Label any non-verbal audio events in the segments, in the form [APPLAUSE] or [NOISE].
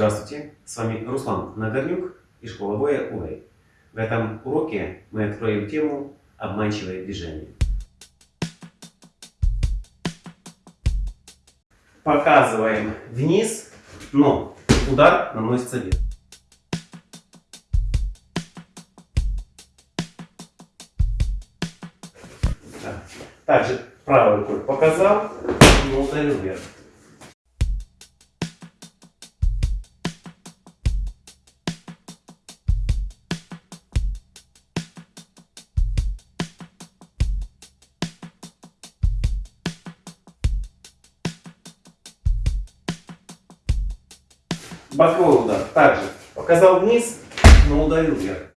Здравствуйте, с вами Руслан Нагорнюк и школа боя УЭЙ. В этом уроке мы откроем тему «Обманчивое движение». Показываем вниз, но удар наносится вверх. Также правой рукой показал, но ударил вверх. Боковой удар. Также показал вниз, но ударил вверх.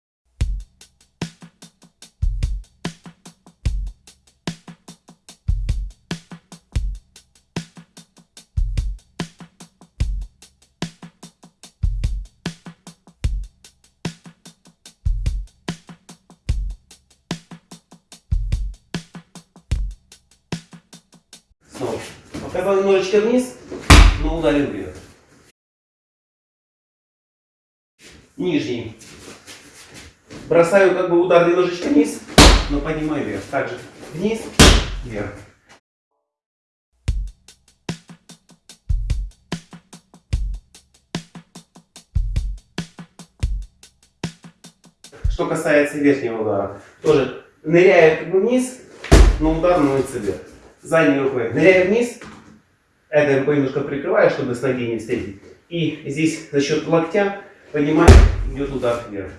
Бросаю как бы удар немножечко вниз, но поднимаю вверх. Также вниз, вверх. Что касается верхнего удара, тоже ныряю как бы вниз, но удар наносится вверх. Задней рукой ныряю вниз, это рукой немножко прикрываю, чтобы с ноги не встретить. И здесь за счет локтя поднимаю, идет удар вверх.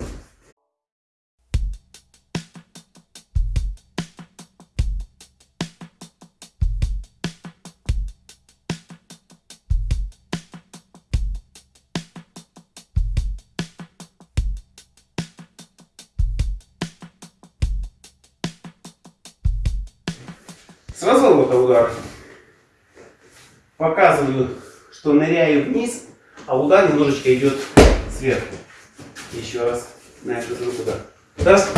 С разворота удар. Показываю, что ныряю вниз, а удар немножечко идет сверху. Еще раз на эту руку, да. Раз.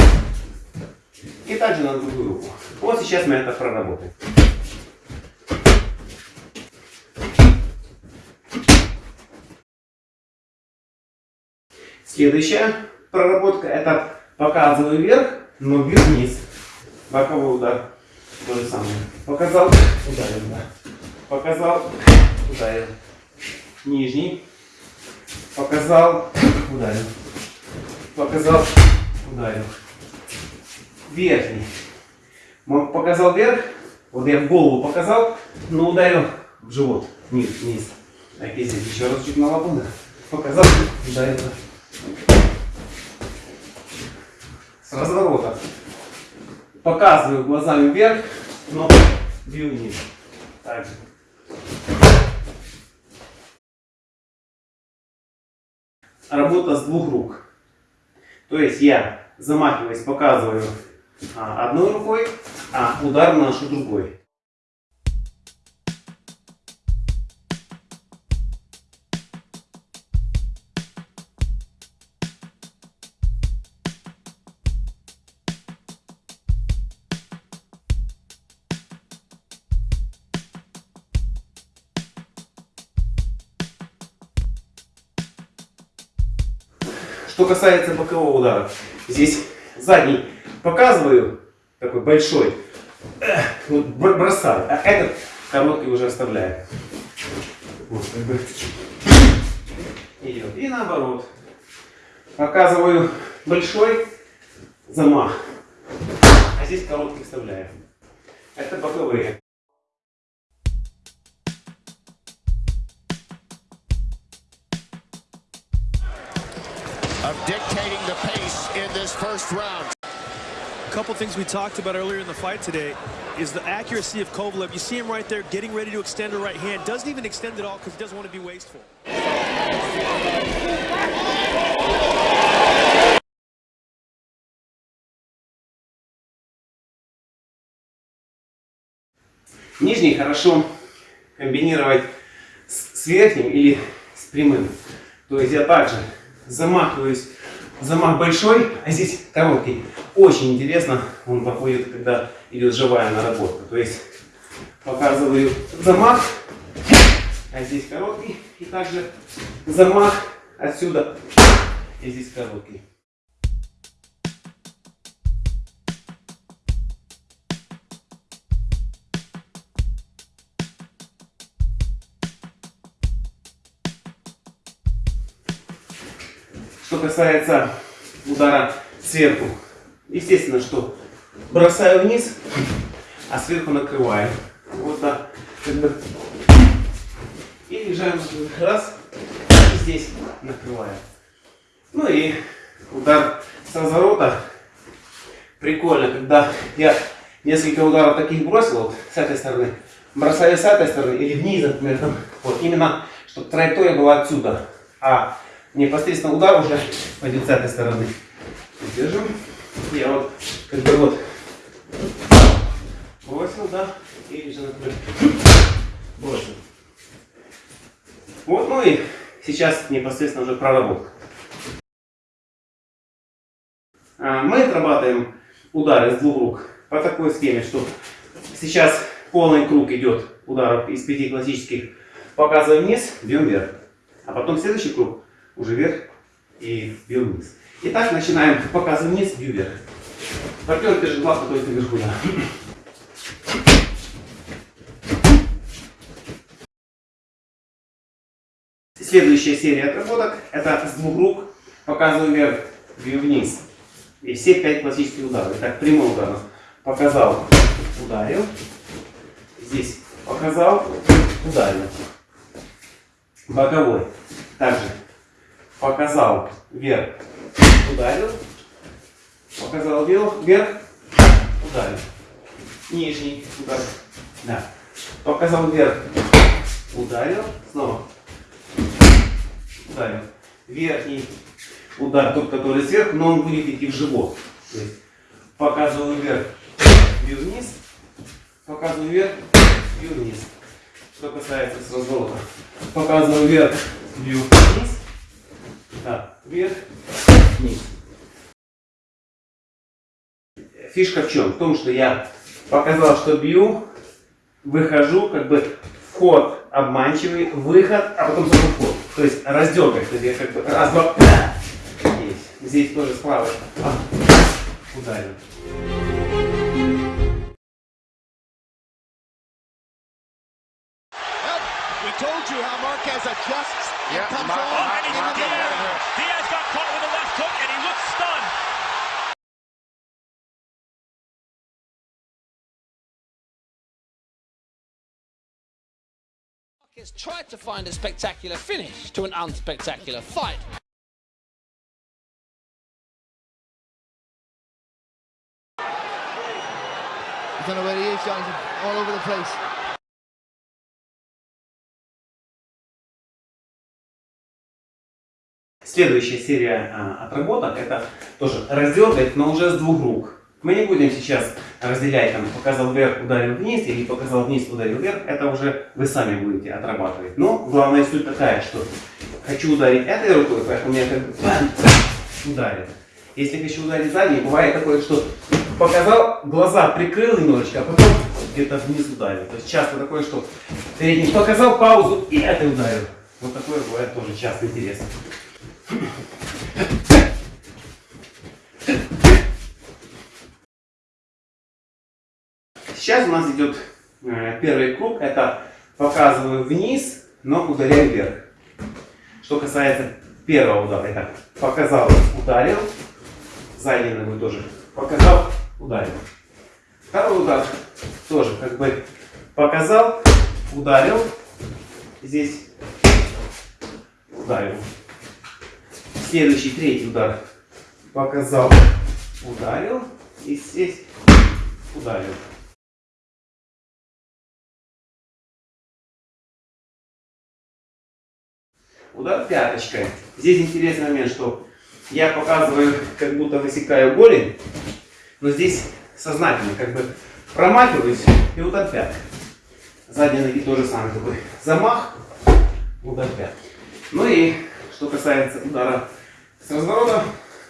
И также на другую руку. Вот сейчас мы это проработаем. Следующая проработка это показываю вверх, но вниз. Боковой удар. То же самое. Показал, ударил, да. Показал, ударил. Нижний. Показал, ударил. Показал, ударил. Верхний. Показал вверх. Вот я в голову показал, но ударил в живот. Вниз, вниз. Так, и здесь еще раз чуть на лапу. Да. Показал, ударил. С разворота. Показываю глазами вверх, но бью вниз. Так же. Работа с двух рук. То есть я замахиваясь, показываю а, одной рукой, а удар наношу другой. Что касается бокового удара, здесь задний показываю, такой большой, вот бросаю, а этот короткий уже оставляю. Идет. И наоборот. Показываю большой замах, а здесь короткий вставляю. Это боковые. first round. A couple things we talked about earlier in the fight today is the accuracy of Kovalev. You see him right there getting ready to extend the right hand. Doesn't even extend it all because he doesn't want to be wasteful. Нижний хорошо комбинировать с, с верхним или с прямым. То есть я также замахиваюсь, замах большой, а здесь короткий. Очень интересно он походит, когда идет живая наработка. То есть показываю замах, а здесь короткий. И также замах отсюда, и здесь короткий. Что касается удара сверху, естественно, что бросаю вниз, а сверху накрываю. Вот так. И лежаем раз, и здесь накрываю. Ну и удар с разворота. Прикольно, когда я несколько ударов таких бросил, вот с этой стороны, бросаю с этой стороны или вниз, например, там, вот именно, чтобы траектория была отсюда, а непосредственно удар уже пойдет с этой стороны. Держим. Я вот как бы вот бросил, да, и же, например, бросил. Вот, ну и сейчас непосредственно уже проработка. А, Мы отрабатываем удары с двух рук по такой схеме, что сейчас полный круг идет ударов из пяти классических. Показываем вниз, бьем вверх. А потом следующий круг уже вверх и бьем вниз. Итак, начинаем. Показываем вниз, бью вверх. Партнер держит лапу, то есть наверху, да. Следующая серия отработок это с двух рук показываю вверх, бью вниз. И все пять классических ударов. Итак, прямой удар. Показал, ударил. Здесь показал, ударил. Боковой. Также показал вверх, ударил. Показал вверх, ударил. Нижний удар. Да. Показал вверх, ударил. Снова ударил. Верхний удар, тот, который сверху, но он будет идти в живот. То есть показываю вверх, бью вниз, показываю вверх, бью вниз. Что касается с разворота. Показываю вверх, бью вниз, так, вверх, вниз. Фишка в чем? В том, что я показал, что бью, выхожу, как бы вход обманчивый, выход, а потом снова вход. То есть раздергать. То есть я как бы раз, два, есть. Здесь тоже справа. А, ударил. Told you how Marquez adjusts and Yeah, comes Mar- on Marquez tried to find a spectacular finish to an unspectacular fight. I don't know where he is, Jonathan. All over the place. Следующая серия а, отработок это тоже раздергать, но уже с двух рук. Мы не будем сейчас разделять, там, показал вверх, ударил вниз, или показал вниз, ударил вверх. Это уже вы сами будете отрабатывать. Но главная суть такая, что хочу ударить этой рукой, поэтому я как бы [CLEARS THROAT] ударил. Если хочу ударить задней, бывает такое, что показал, глаза прикрыл немножечко, а потом где-то вниз ударил. То есть часто такое, что передний показал паузу и это ударил. Вот такое бывает тоже часто интересно. [CLEARS THROAT] Сейчас у нас идет э, первый круг. Это показываю вниз, но ударяю вверх. Что касается первого удара. Итак, показал, ударил. Задней ногой тоже. Показал, ударил. Второй удар тоже как бы показал, ударил. Здесь ударил. Следующий, третий удар. Показал, ударил. И здесь ударил. Удар пяточкой. Здесь интересный момент, что я показываю, как будто высекаю голень, но здесь сознательно, как бы промахиваюсь и удар пяткой. Задние ноги тоже самый такой замах, удар пяткой. Ну и что касается удара с разворота,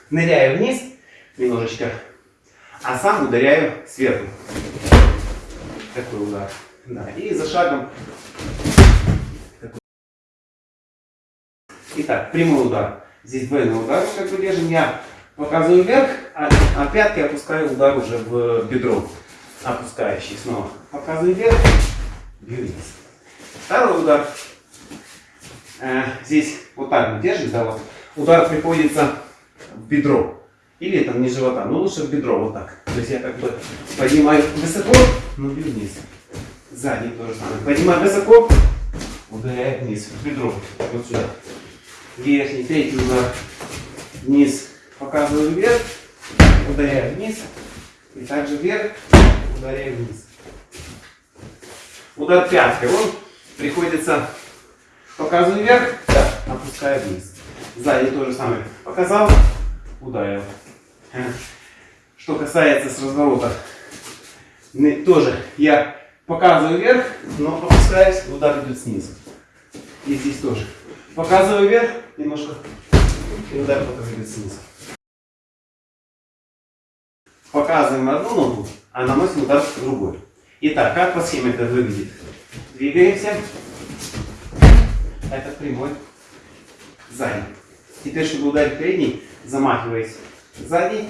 ныряю вниз немножечко, а сам ударяю сверху. Такой удар. Да. И за шагом Итак, прямой удар. Здесь двойной удар, как бы держим. Я показываю вверх, а, а пятки опускаю удар уже в бедро. Опускающий снова. Показываю вверх, бью вниз. Второй удар. Э, здесь вот так вот держим, да, вот. Удар приходится в бедро. Или там не живота, но лучше в бедро, вот так. То есть я как бы поднимаю высоко, но бью вниз. Задний то же самое. Поднимаю высоко, ударяю вниз, в бедро. Вот сюда. Верхний, третий удар. Вниз. Показываю вверх, ударяю вниз. И также вверх, ударяю вниз. Удар пяткой. Он приходится, показываю вверх, опускаю вниз. Сзади то же самое. Показал, ударил. Что касается с разворота, тоже я показываю вверх, но опускаюсь, удар идет снизу. И здесь тоже. Показываю вверх, немножко, и удар потом идет снизу. Показываем одну ногу, а наносим удар другой. Итак, как по схеме это выглядит? Двигаемся. Это прямой. Задний. Теперь, чтобы ударить передний, замахиваясь задний,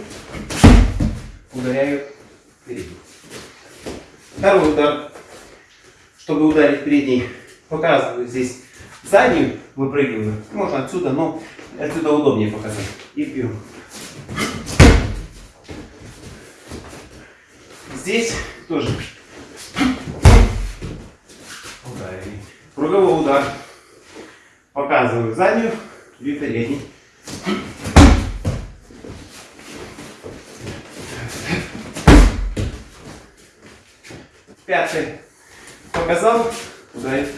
ударяю передний. Второй удар. Чтобы ударить передний, показываю здесь заднюю, выпрыгиваю. Можно отсюда, но отсюда удобнее показать. И бью. Здесь тоже ударили. Круговой удар. Показываю заднюю и передний. Пятый. Показал, ударил.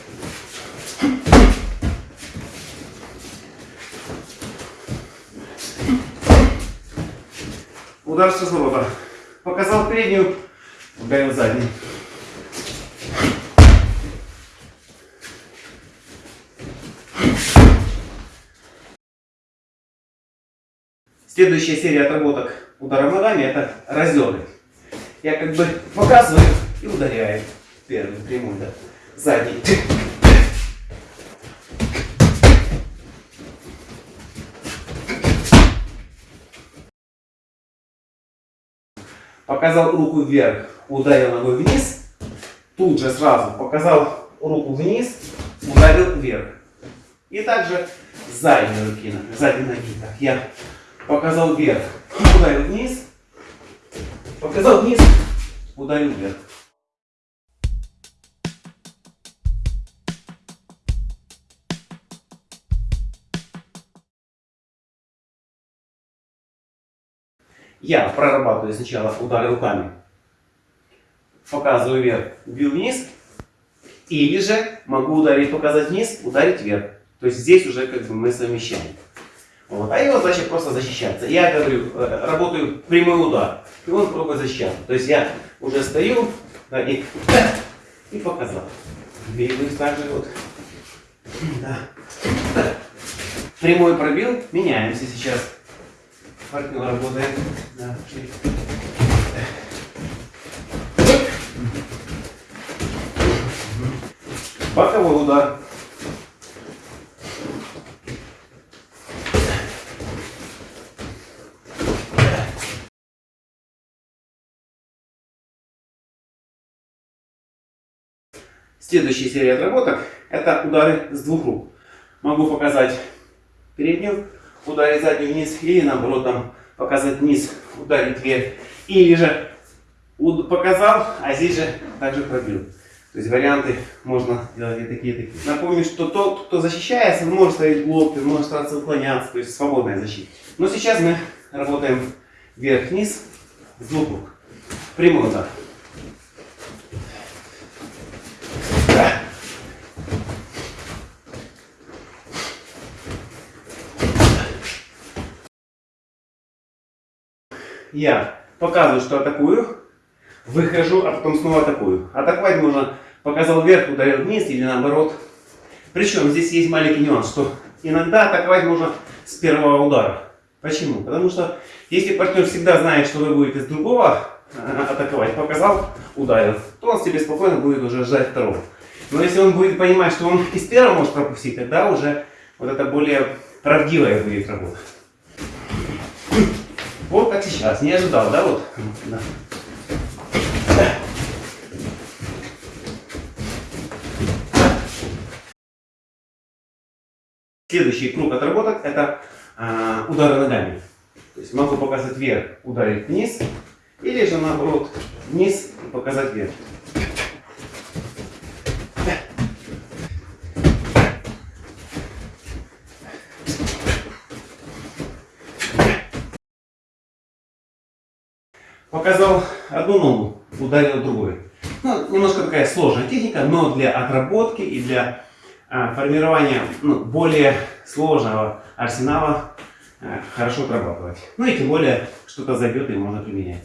Удар с разворота. Показал переднюю, ударил задний. Следующая серия отработок ударом ногами это разеры. Я как бы показываю и ударяю. Первый прямой, да. Задний. Показал руку вверх, ударил ногой вниз. Тут же сразу показал руку вниз, ударил вверх. И также задней руки, задней ноги. Так, я показал вверх, ударил вниз, показал вниз, ударил вверх. Я прорабатываю сначала удары руками, показываю вверх, бью вниз, или же могу ударить, показать вниз, ударить вверх. То есть здесь уже как бы мы совмещаем. Вот. А его задача просто защищаться. Я говорю, э, работаю прямой удар, и он пробует защищаться. То есть я уже стою да, и, [CLEARS THROAT] и показал. Двигаюсь также вот. Да. [CLEARS THROAT] Прямой пробил, меняемся сейчас. Партнер работает. Да. Боковой удар. Следующая серия отработок это удары с двух рук. Могу показать переднюю, ударить заднюю вниз, или наоборот там показать вниз, ударить вверх. Или же показал, а здесь же также пробил. То есть варианты можно делать и такие, и такие. Напомню, что тот, кто защищается, может ставить блок, может стараться уклоняться, то есть свободная защита. Но сейчас мы работаем вверх-вниз с рук. Прямой удар. Да. Я показываю, что атакую, выхожу, а потом снова атакую. Атаковать можно, показал вверх, ударил вниз или наоборот. Причем здесь есть маленький нюанс, что иногда атаковать можно с первого удара. Почему? Потому что если партнер всегда знает, что вы будете с другого э, атаковать, показал, ударил, то он себе спокойно будет уже ждать второго. Но если он будет понимать, что он из первого может пропустить, тогда уже Вот это более правдивая будет работа. Вот как сейчас. Не ожидал, да? Вот. Да. Следующий круг отработок это а, удары ногами. То есть могу показать вверх, ударить вниз, или же наоборот вниз и показать вверх. Показал одну ногу, ударил другой. Ну, немножко такая сложная техника, но для отработки и для а, формирования ну, более сложного арсенала а, хорошо отрабатывать. Ну и тем более что-то зайдет и можно применять.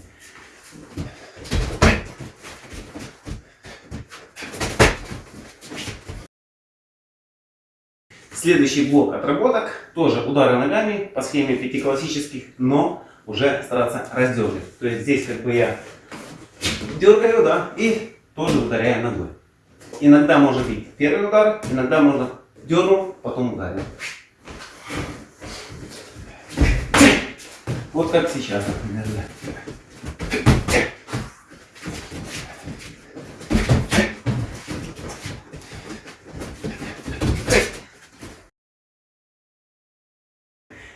Следующий блок отработок, тоже удары ногами по схеме пяти классических, но уже стараться раздергивать. То есть здесь как бы я дергаю, да, и тоже ударяю ногой. Иногда может быть первый удар, иногда можно дернул, потом ударил. Вот как сейчас, например. Да.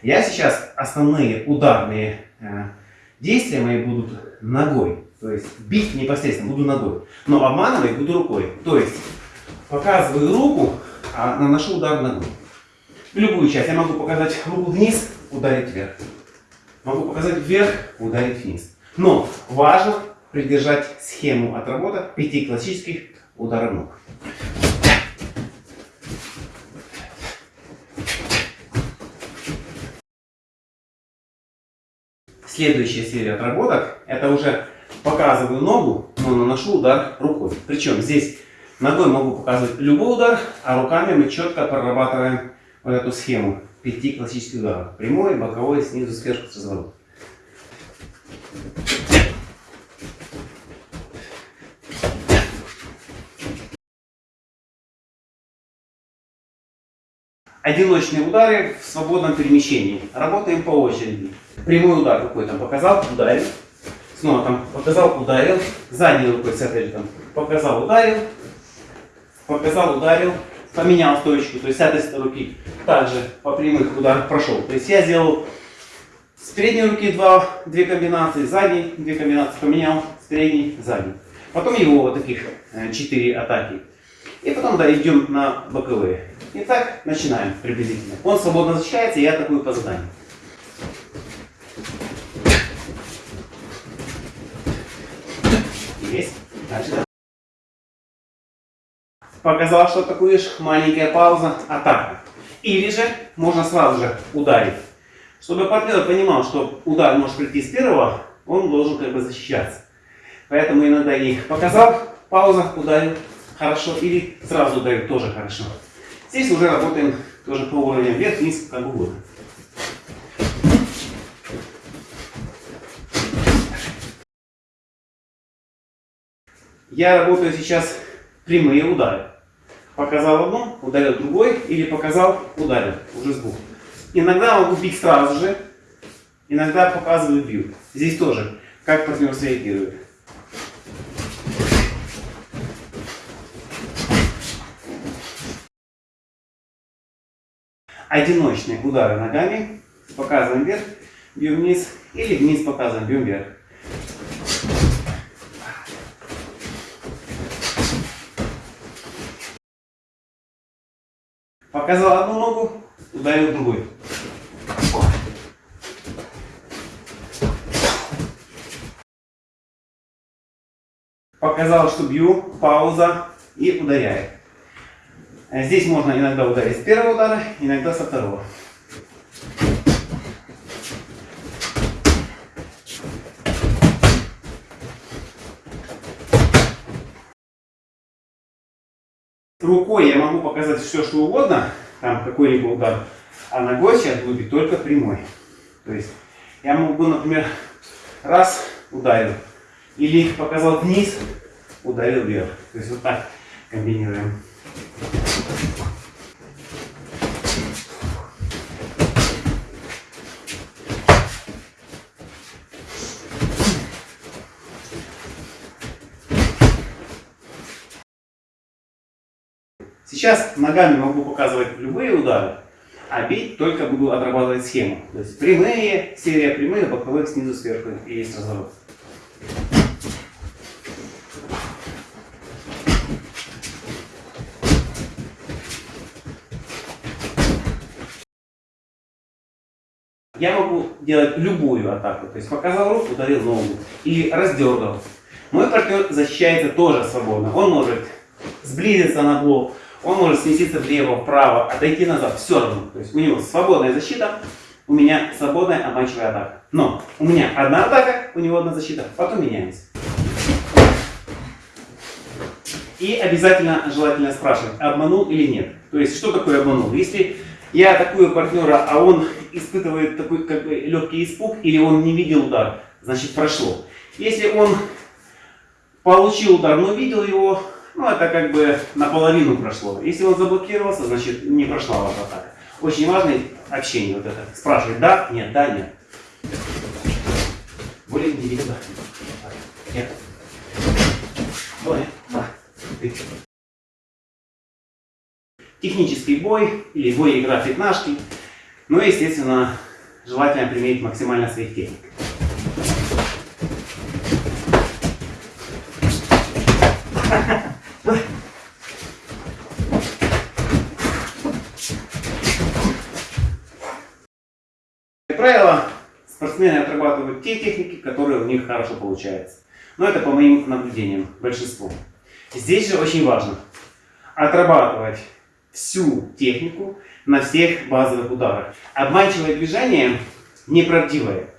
Я сейчас основные ударные э, действия мои будут ногой. То есть бить непосредственно буду ногой. Но обманывать буду рукой. То есть показываю руку, а наношу удар ногой. Любую часть. Я могу показать руку вниз, ударить вверх. Могу показать вверх, ударить вниз. Но важно придержать схему отработок пяти классических ударов ног. Следующая серия отработок, это уже показываю ногу, но наношу удар рукой. Причем здесь ногой могу показывать любой удар, а руками мы четко прорабатываем вот эту схему пяти классических ударов. Прямой, боковой, снизу, сверху, с разворота. Одиночные удары в свободном перемещении. Работаем по очереди. Прямой удар рукой там показал, ударил. Снова там показал, ударил. Задней рукой с этой там показал, ударил. Показал, ударил. Поменял точку, то есть с этой руки также по прямых ударах прошел. То есть я сделал с передней руки два, две комбинации, задней две комбинации, поменял с передней, задней. Потом его вот таких э, четыре атаки. И потом да, идем на боковые. Итак, начинаем приблизительно. Он свободно защищается, я атакую по заданию. Есть. Дальше. Показал, что атакуешь, маленькая пауза, атака. Или же можно сразу же ударить. Чтобы партнер понимал, что удар может прийти с первого, он должен как бы защищаться. Поэтому иногда их показал, пауза, ударил, хорошо, или сразу ударил, тоже хорошо. Здесь уже работаем тоже по уровню вверх, вниз, как угодно. Я работаю сейчас прямые удары. Показал одну, ударил другой, или показал, ударил, уже сбоку. Иногда могу бить сразу же, иногда показываю, бью. Здесь тоже, как партнер среагирует. Одиночные удары ногами, показываем вверх, бьем вниз, или вниз показываем, бьем вверх. Показал одну ногу, ударил другой. Показал, что бью, пауза и ударяет. Здесь можно иногда ударить с первого удара, иногда со второго. Рукой я могу показать все, что угодно, там какой-либо удар, а ногой сейчас буду только прямой. То есть я могу, например, раз ударил, или показал вниз, ударил вверх. То есть вот так комбинируем. Сейчас ногами могу показывать любые удары, а бить только буду отрабатывать схему. То есть прямые, серия прямых, боковых снизу сверху и есть разворот. Я могу делать любую атаку. То есть показал руку, ударил ногу. Или раздергал. Мой партнер защищается тоже свободно. Он может сблизиться на блок, он может сместиться влево, вправо, отойти назад. Все равно. То есть у него свободная защита, у меня свободная обманчивая атака. Но у меня одна атака, у него одна защита. Потом меняемся. И обязательно желательно спрашивать, обманул или нет. То есть, что такое обманул? Если я атакую партнера, а он испытывает такой как бы легкий испуг, или он не видел удар, значит прошло. Если он получил удар, но видел его, ну это как бы наполовину прошло. Если он заблокировался, значит не прошла ваша атака. Очень важное общение вот это. Спрашивать да, нет, да, нет. Более индивидуально. Нет. Давай. Да. Технический бой или бой игра пятнашки. Ну и, естественно, желательно применить максимально своих техник. Как правило, спортсмены отрабатывают те техники, которые у них хорошо получаются. Но это по моим наблюдениям, большинство. Здесь же очень важно отрабатывать всю технику на всех базовых ударах. Обманчивое движение неправдивое.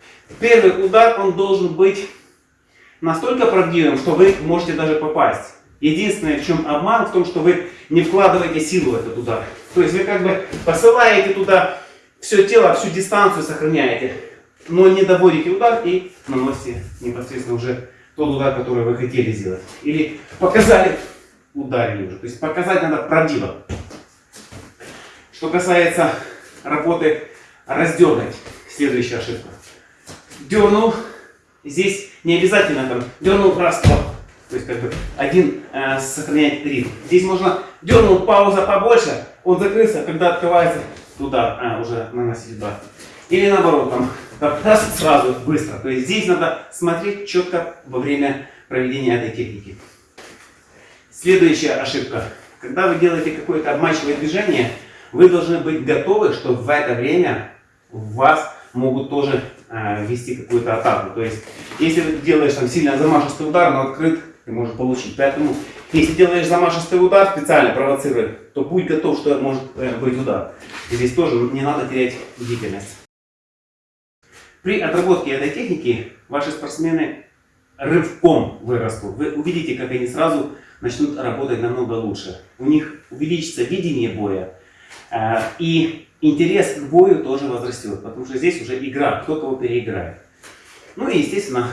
Первый удар, он должен быть настолько правдивым, что вы можете даже попасть. Единственное, в чем обман, в том, что вы не вкладываете силу в этот удар. То есть вы как бы посылаете туда все тело, всю дистанцию сохраняете, но не доводите удар и наносите непосредственно уже тот удар, который вы хотели сделать. Или показали, ударили уже. То есть показать надо правдиво. Что касается работы раздергать, следующая ошибка. Дернул, здесь не обязательно там дернул раз, два. То есть как бы один э, сохраняет ритм. Здесь можно дернул, пауза побольше, он закрылся, когда открывается, туда э, уже наносить удар. Или наоборот, там раз сразу, быстро. То есть здесь надо смотреть четко во время проведения этой техники. Следующая ошибка. Когда вы делаете какое-то обманчивое движение, вы должны быть готовы, что в это время вас могут тоже э, вести какую-то атаку. То есть, если ты делаешь там сильно замашистый удар, но открыт, ты можешь получить. Поэтому, если делаешь замашистый удар, специально провоцируя, то будь готов, что может э, быть удар. Здесь тоже не надо терять бдительность. При отработке этой техники ваши спортсмены рывком вырастут. Вы увидите, как они сразу начнут работать намного лучше. У них увеличится видение боя. э, И интерес к бою тоже возрастет. Потому что здесь уже игра, кто кого переиграет. Ну и, естественно,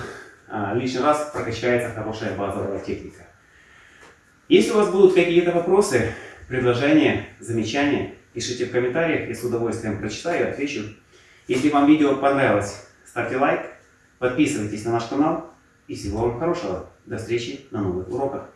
э, лишний раз прокачается хорошая базовая техника. Если у вас будут какие-то вопросы, предложения, замечания, пишите в комментариях, я с удовольствием прочитаю и отвечу. Если вам видео понравилось, ставьте лайк, подписывайтесь на наш канал и всего вам хорошего. До встречи на новых уроках.